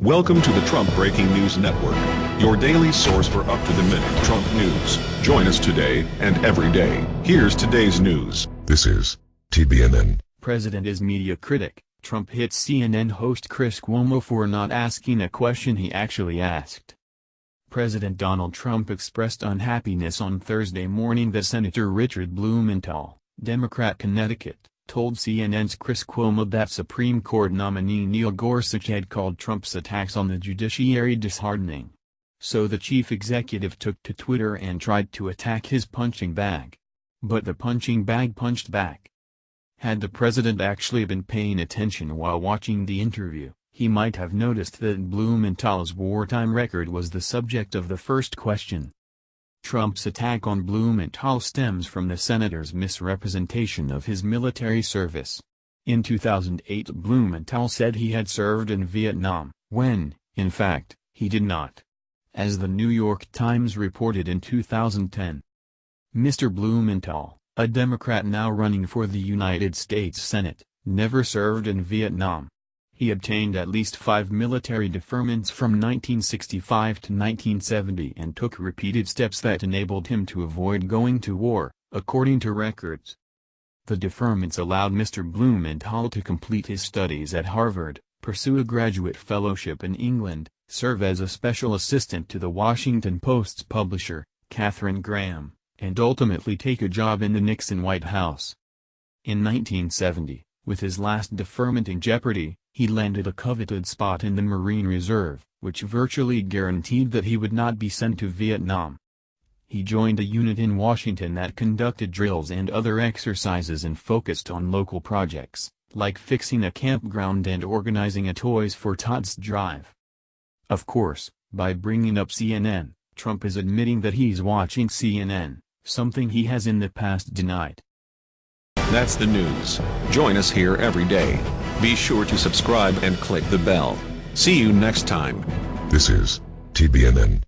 Welcome to the Trump Breaking News Network, your daily source for up-to-the-minute Trump news. Join us today and every day. Here's today's news. This is TBNN. President is media critic. Trump hits CNN host Chris Cuomo for not asking a question he actually asked. President Donald Trump expressed unhappiness on Thursday morning that Senator Richard Blumenthal, Democrat Connecticut, told CNN's Chris Cuomo that Supreme Court nominee Neil Gorsuch had called Trump's attacks on the judiciary disheartening. So the chief executive took to Twitter and tried to attack his punching bag. But the punching bag punched back. Had the president actually been paying attention while watching the interview, he might have noticed that Blumenthal's wartime record was the subject of the first question. Trump's attack on Blumenthal stems from the senator's misrepresentation of his military service. In 2008 Blumenthal said he had served in Vietnam, when, in fact, he did not. As the New York Times reported in 2010. Mr. Blumenthal, a Democrat now running for the United States Senate, never served in Vietnam. He obtained at least five military deferments from 1965 to 1970 and took repeated steps that enabled him to avoid going to war, according to records. The deferments allowed Mr. Blumenthal to complete his studies at Harvard, pursue a graduate fellowship in England, serve as a special assistant to the Washington Post's publisher, Katharine Graham, and ultimately take a job in the Nixon White House. In 1970, with his last deferment in jeopardy, he landed a coveted spot in the Marine Reserve, which virtually guaranteed that he would not be sent to Vietnam. He joined a unit in Washington that conducted drills and other exercises and focused on local projects, like fixing a campground and organizing a Toys for Tots drive. Of course, by bringing up CNN, Trump is admitting that he's watching CNN, something he has in the past denied. That's the news. Join us here every day. Be sure to subscribe and click the bell. See you next time. This is TBNN.